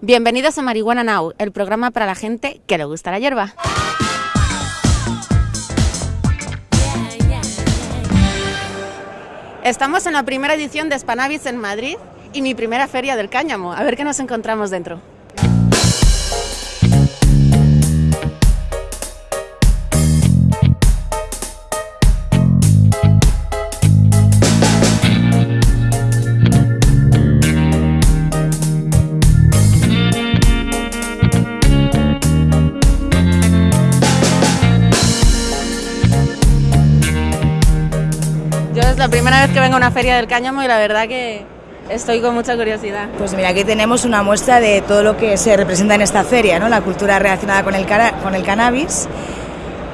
Bienvenidos a Marihuana Now, el programa para la gente que le gusta la hierba. Estamos en la primera edición de Spanavis en Madrid y mi primera feria del cáñamo. A ver qué nos encontramos dentro. La primera vez que vengo a una feria del cáñamo y la verdad que estoy con mucha curiosidad. Pues mira, aquí tenemos una muestra de todo lo que se representa en esta feria, ¿no? la cultura relacionada con el, con el cannabis.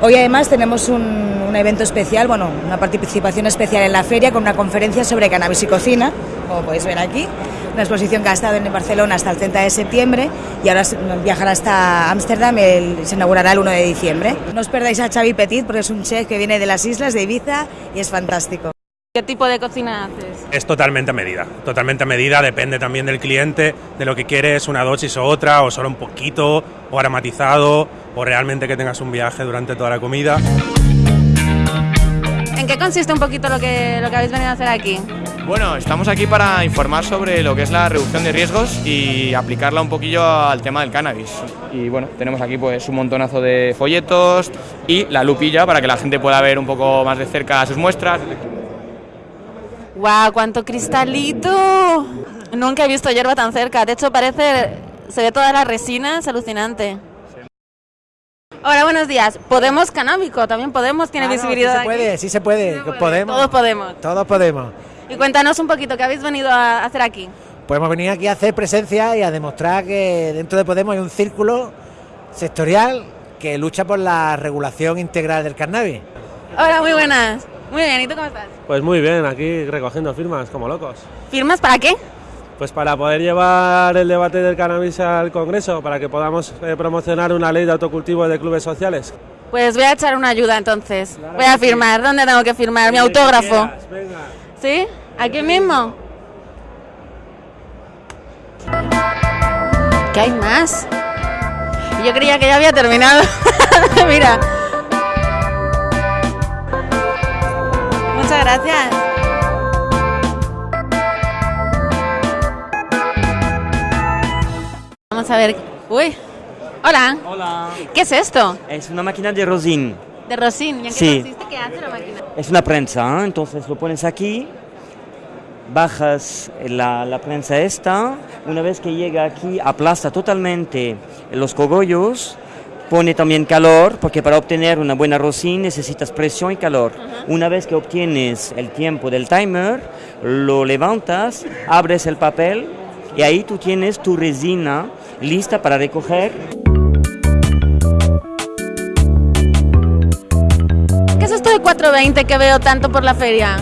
Hoy además tenemos un, un evento especial, bueno, una participación especial en la feria con una conferencia sobre cannabis y cocina, como podéis ver aquí. Una exposición que ha estado en Barcelona hasta el 30 de septiembre y ahora viajará hasta Ámsterdam, se inaugurará el 1 de diciembre. No os perdáis a Xavi Petit porque es un chef que viene de las islas de Ibiza y es fantástico. ¿Qué tipo de cocina haces? Es totalmente a medida, totalmente a medida, depende también del cliente, de lo que quieres, una dosis o otra, o solo un poquito, o aromatizado, o realmente que tengas un viaje durante toda la comida. ¿En qué consiste un poquito lo que, lo que habéis venido a hacer aquí? Bueno, estamos aquí para informar sobre lo que es la reducción de riesgos y aplicarla un poquillo al tema del cannabis. Y bueno, tenemos aquí pues un montonazo de folletos y la lupilla para que la gente pueda ver un poco más de cerca sus muestras. ¡Guau! ¡Cuánto cristalito! Nunca he visto hierba tan cerca. De hecho, parece. Se ve toda la resina, es alucinante. Hola, buenos días. ¿Podemos canábico? También podemos, tiene Claro, visibilidad. Sí se aquí? puede, sí se puede, Sí se puede, podemos. Todos podemos. Todos podemos. Y cuéntanos un poquito, ¿qué habéis venido a hacer aquí? Podemos venir aquí a hacer presencia y a demostrar que dentro de Podemos hay un círculo sectorial que lucha por la regulación integral del cannabis. Hola, muy buenas. Muy bien, ¿y tú cómo estás? Pues muy bien, aquí recogiendo firmas como locos. ¿Firmas para qué? Pues para poder llevar el debate del cannabis al Congreso, para que podamos eh, promocionar una ley de autocultivo de clubes sociales. Pues voy a echar una ayuda entonces. Voy a firmar. ¿Dónde tengo que firmar? Mi autógrafo. Venga. ¿Sí? ¿Aquí mismo? ¿Qué hay más? Yo creía que ya había terminado. Mira. Gracias. Vamos a ver. Uy. Hola. Hola. ¿Qué es esto? Es una máquina de rosin. De Rosin. ¿Y en qué Sí. consiste? ¿Qué hace la máquina? Es una prensa, ¿eh? entonces lo pones aquí, bajas la, la prensa esta, una vez que llega aquí aplasta totalmente los cogollos, pone también calor, porque para obtener una buena rosin necesitas presión y calor. Una vez que obtienes el tiempo del timer, lo levantas, abres el papel y ahí tú tienes tu resina lista para recoger ¿Qué es esto de 420 que veo tanto por la feria?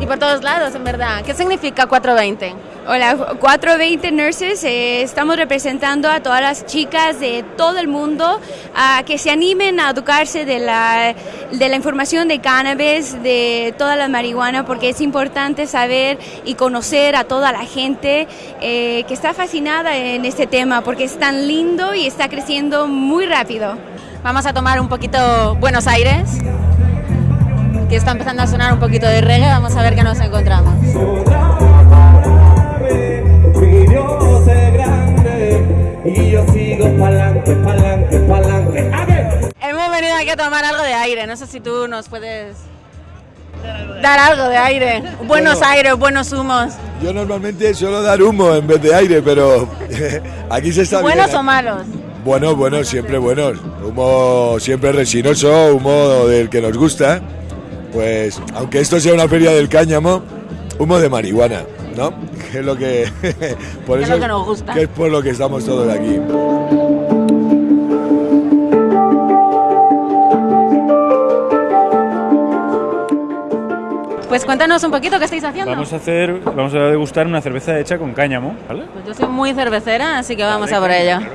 Y por todos lados, en verdad. ¿Qué significa 420? Hola, 420 Nurses, eh, estamos representando a todas las chicas de todo el mundo a que se animen a educarse de la, de la información de cannabis, de toda la marihuana, porque es importante saber y conocer a toda la gente eh, que está fascinada en este tema, porque es tan lindo y está creciendo muy rápido. Vamos a tomar un poquito Buenos Aires, que está empezando a sonar un poquito de reggae. Vamos a ver qué nos encontramos. Sigo pa'lante, pa'lante, pa'lante. A ver. Hemos venido aquí a tomar algo de aire. No sé si tú nos puedes dar algo de aire. Buenos aires, buenos humos. Yo normalmente suelo dar humo en vez de aire, pero aquí se está ¿Buenos bien. o malos? Buenos, buenos, siempre buenos. Humo siempre resinoso, humo del que nos gusta. Pues, aunque esto sea una feria del cáñamo, humo de marihuana, ¿no? Que es lo que... por Que es lo que nos gusta. Que es por lo que estamos todos aquí. Pues cuéntanos un poquito qué estáis haciendo. Vamos a hacer, vamos a degustar una cerveza hecha con cáñamo, ¿vale? Pues yo soy muy cervecera, así que vamos a por claro sí.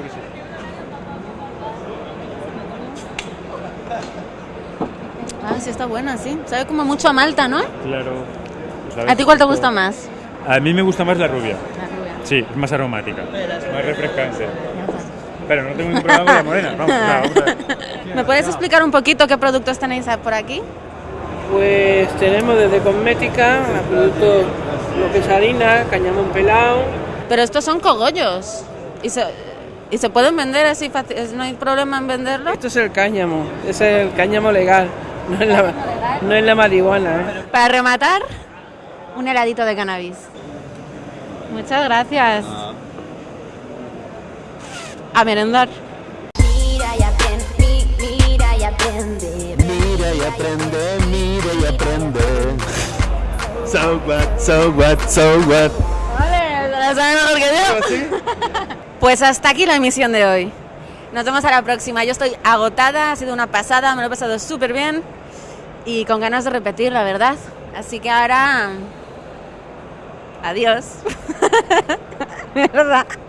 Ah, sí está buena, sí. Sabe como mucho a malta, ¿no? Claro. Pues ¿A ti cuál te gusta más? A mí me gusta más la rubia. La rubia. Sí, es más aromática, más refrescante. Pero no tengo ningún problema con la morena. Vamos, nada, vamos a ver. ¿Me puedes explicar un poquito qué productos tenéis por aquí? Pues tenemos desde cosmética a productos, lo que es harina, cañamón pelado. Pero estos son cogollos. ¿Y se, y se pueden vender así fácil? ¿No hay problema en venderlo? Esto es el cáñamo, es el cáñamo legal, no es la, no es la marihuana. ¿eh? Para rematar, un heladito de cannabis. Muchas gracias. A merendar. Mira y aprende, mi- mira y aprende. Mira y aprende, mira y aprende. So what, so what, so what. Vale, ¿la saben mejor que yo? Pues hasta aquí la emisión de hoy. Nos vemos a la próxima. Yo estoy agotada, ha sido una pasada, me lo he pasado súper bien y con ganas de repetir, la verdad. Así que ahora... Adiós. Mierda.